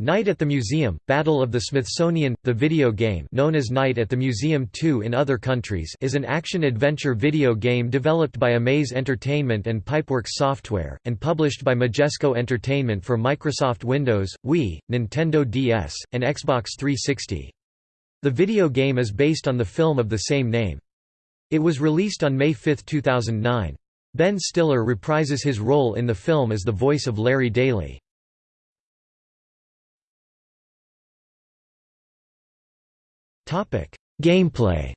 Night at the Museum – Battle of the Smithsonian – The video game known as Night at the Museum 2 in other countries is an action-adventure video game developed by Amaze Entertainment and Pipeworks Software, and published by Majesco Entertainment for Microsoft Windows, Wii, Nintendo DS, and Xbox 360. The video game is based on the film of the same name. It was released on May 5, 2009. Ben Stiller reprises his role in the film as the voice of Larry Daly. Gameplay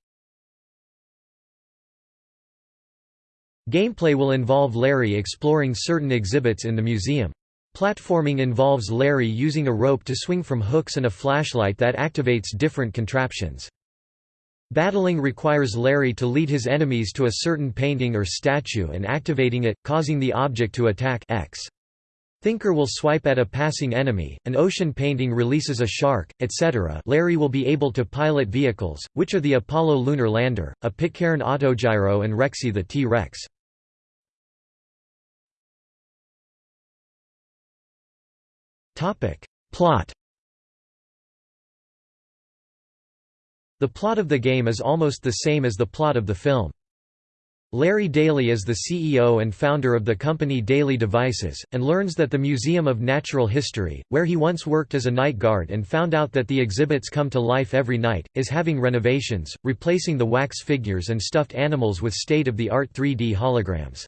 Gameplay will involve Larry exploring certain exhibits in the museum. Platforming involves Larry using a rope to swing from hooks and a flashlight that activates different contraptions. Battling requires Larry to lead his enemies to a certain painting or statue and activating it, causing the object to attack X. Thinker will swipe at a passing enemy, an ocean painting releases a shark, etc. Larry will be able to pilot vehicles, which are the Apollo lunar lander, a Pitcairn autogyro and Rexy the T-Rex. Plot The plot of the game is almost the same as the plot of the film. Larry Daly is the CEO and founder of the company Daly Devices, and learns that the Museum of Natural History, where he once worked as a night guard and found out that the exhibits come to life every night, is having renovations, replacing the wax figures and stuffed animals with state-of-the-art 3D holograms.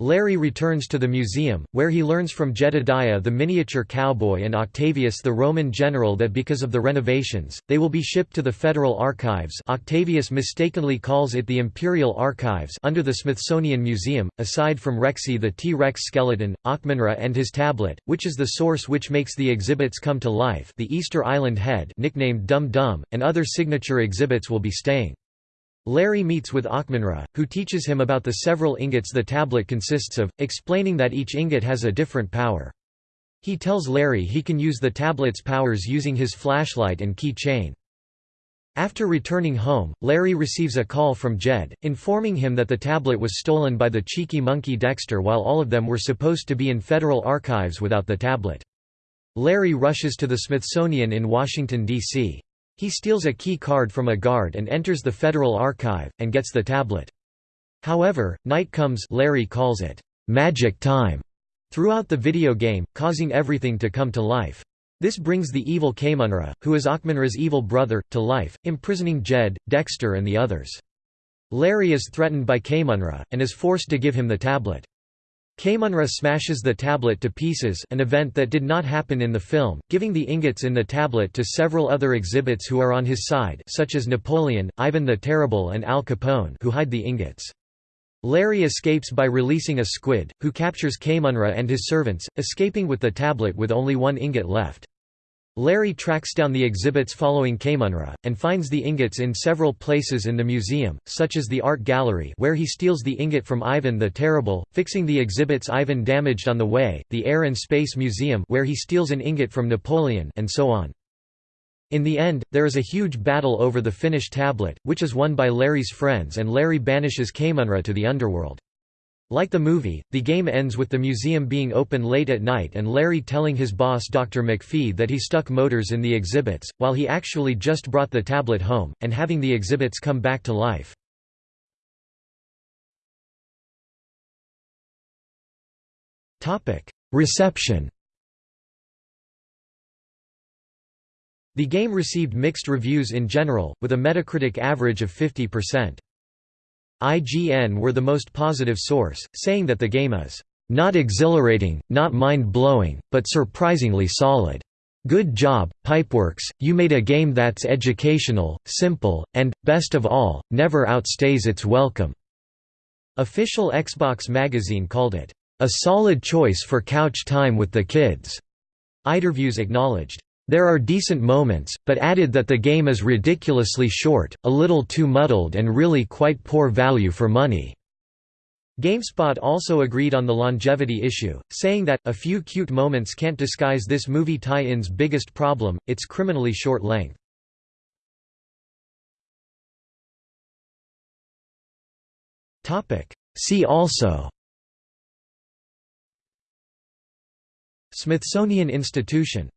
Larry returns to the museum, where he learns from Jedediah the miniature cowboy and Octavius the Roman general that because of the renovations, they will be shipped to the Federal Archives Octavius mistakenly calls it the Imperial Archives under the Smithsonian Museum, aside from Rexy the T-Rex skeleton, Ahkmenrah and his tablet, which is the source which makes the exhibits come to life the Easter Island Head nicknamed Dum Dum, and other signature exhibits will be staying. Larry meets with Ahkmenrah, who teaches him about the several ingots the tablet consists of, explaining that each ingot has a different power. He tells Larry he can use the tablet's powers using his flashlight and key chain. After returning home, Larry receives a call from Jed, informing him that the tablet was stolen by the cheeky monkey Dexter while all of them were supposed to be in federal archives without the tablet. Larry rushes to the Smithsonian in Washington, D.C. He steals a key card from a guard and enters the Federal Archive, and gets the tablet. However, night comes Larry calls it, "'magic time' throughout the video game, causing everything to come to life. This brings the evil Kahmunrah, who is Ahkmenrah's evil brother, to life, imprisoning Jed, Dexter and the others. Larry is threatened by Kahmunrah, and is forced to give him the tablet. Kahmunrah smashes the tablet to pieces an event that did not happen in the film, giving the ingots in the tablet to several other exhibits who are on his side such as Napoleon, Ivan the Terrible and Al Capone who hide the ingots. Larry escapes by releasing a squid, who captures Kahmunrah and his servants, escaping with the tablet with only one ingot left. Larry tracks down the exhibits following Kahmunrah, and finds the ingots in several places in the museum, such as the art gallery where he steals the ingot from Ivan the Terrible, fixing the exhibits Ivan damaged on the way, the Air and Space Museum where he steals an ingot from Napoleon and so on. In the end, there is a huge battle over the finished tablet, which is won by Larry's friends and Larry banishes Kahmunrah to the underworld. Like the movie, the game ends with the museum being open late at night and Larry telling his boss Dr. McPhee that he stuck motors in the exhibits, while he actually just brought the tablet home, and having the exhibits come back to life. Reception The game received mixed reviews in general, with a Metacritic average of 50%. IGN were the most positive source, saying that the game is not exhilarating, not mind-blowing, but surprisingly solid. Good job, Pipeworks, you made a game that's educational, simple, and, best of all, never outstays its welcome." Official Xbox magazine called it, "...a solid choice for couch time with the kids." Eiderviews acknowledged, there are decent moments, but added that the game is ridiculously short, a little too muddled and really quite poor value for money. GameSpot also agreed on the longevity issue, saying that, a few cute moments can't disguise this movie tie-in's biggest problem, its criminally short length. See also Smithsonian Institution